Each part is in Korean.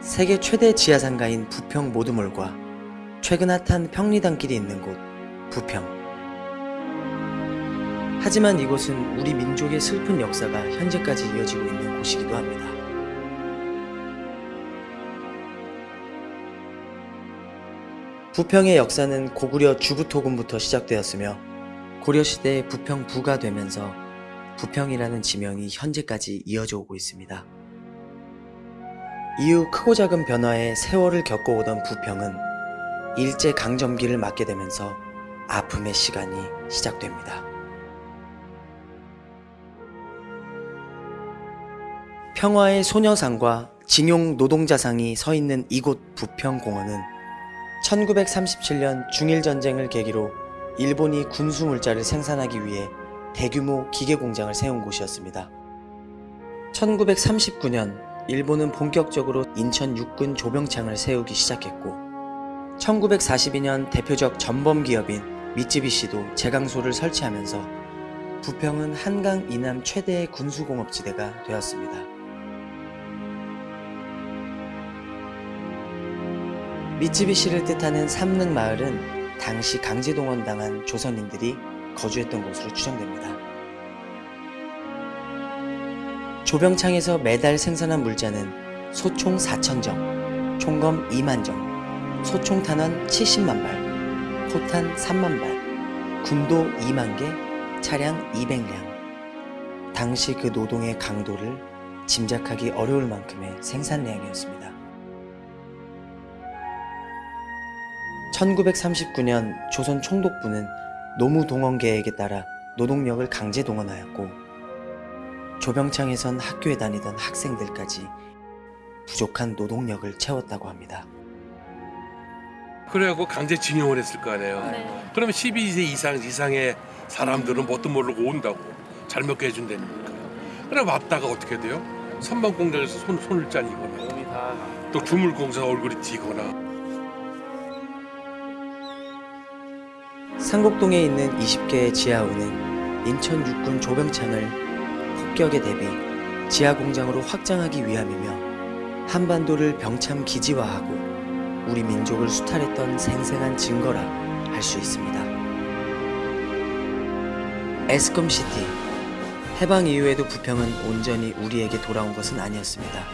세계 최대 지하상가인 부평 모두몰과 최근 핫한 평리단길이 있는 곳 부평 하지만 이곳은 우리 민족의 슬픈 역사가 현재까지 이어지고 있는 곳이기도 합니다. 부평의 역사는 고구려 주부토군부터 시작되었으며 고려시대의 부평부가 되면서 부평이라는 지명이 현재까지 이어져 오고 있습니다. 이후 크고 작은 변화에 세월을 겪어오던 부평은 일제 강점기를 맞게 되면서 아픔의 시간이 시작됩니다. 평화의 소녀상과 징용 노동자상이 서 있는 이곳 부평공원은 1937년 중일전쟁을 계기로 일본이 군수물자를 생산하기 위해 대규모 기계공장을 세운 곳이었습니다. 1939년 일본은 본격적으로 인천 육군 조병창을 세우기 시작했고 1942년 대표적 전범기업인 미쯔비시도 제강소를 설치하면서 부평은 한강 이남 최대의 군수공업지대가 되었습니다. 미쯔비시를 뜻하는 삼릉 마을은 당시 강제동원당한 조선인들이 거주했던 곳으로 추정됩니다. 조병창에서 매달 생산한 물자는 소총 4천정, 총검 2만정, 소총 탄환 70만 발, 포탄 3만 발, 군도 2만 개, 차량 200량. 당시 그 노동의 강도를 짐작하기 어려울 만큼의 생산량이었습니다. 1939년 조선 총독부는 노무동원 계획에 따라 노동력을 강제 동원하였고 조병창에선 학교에 다니던 학생들까지 부족한 노동력을 채웠다고 합니다. 그래갖고 강제징용을 했을 거 아니에요. 네. 그러면 12세 이상 이상의 사람들은 뭣도 모르고 온다고 잘 먹게 해준다니까. 그래 왔다가 어떻게 돼요? 선반 공장에서 손, 손을 잘리거나 또 주물 공사 얼굴이 튀거나 상곡동에 있는 20개의 지하우는 인천 육군 조병창을 폭격에 대비 지하 공장으로 확장하기 위함이며 한반도를 병참 기지화하고 우리 민족을 수탈했던 생생한 증거라 할 수 있습니다. 에스컴시티 해방 이후에도 부평은 온전히 우리에게 돌아온 것은 아니었습니다.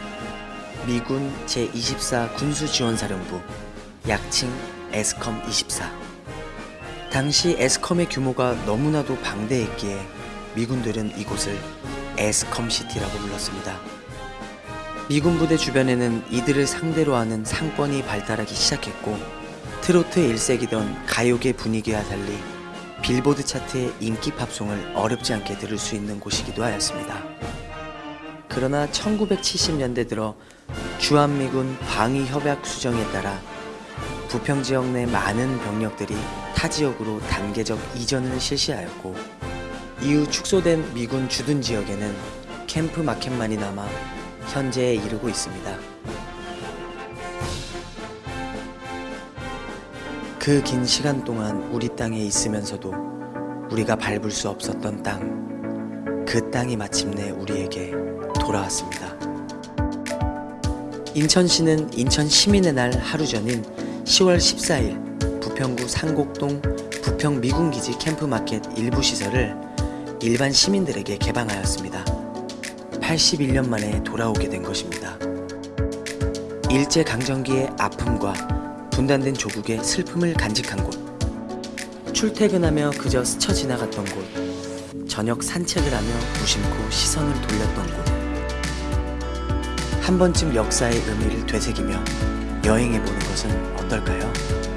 미군 제24 군수지원사령부 약칭 에스컴 24 당시 에스컴의 규모가 너무나도 방대했기에 미군들은 이곳을 에스컴시티라고 불렀습니다. 미군 부대 주변에는 이들을 상대로 하는 상권이 발달하기 시작했고 트로트 일색이던 가요계 분위기와 달리 빌보드 차트의 인기 팝송을 어렵지 않게 들을 수 있는 곳이기도 하였습니다. 그러나 1970년대 들어 주한미군 방위협약 수정에 따라 부평 지역 내 많은 병력들이 타 지역으로 단계적 이전을 실시하였고 이후 축소된 미군 주둔 지역에는 캠프 마켓만이 남아 현재에 이르고 있습니다. 그 긴 시간 동안 우리 땅에 있으면서도 우리가 밟을 수 없었던 땅, 그 땅이 마침내 우리에게 돌아왔습니다. 인천시는 인천 시민의 날 하루 전인 10월 14일 부평구 상곡동 부평 미군기지 캠프마켓 일부 시설을 일반 시민들에게 개방하였습니다. 81년 만에 돌아오게 된 것입니다. 일제 강점기의 아픔과 분단된 조국의 슬픔을 간직한 곳 출퇴근하며 그저 스쳐 지나갔던 곳 저녁 산책을 하며 무심코 시선을 돌렸던 곳 한 번쯤 역사의 의미를 되새기며 여행해보는 것은 어떨까요?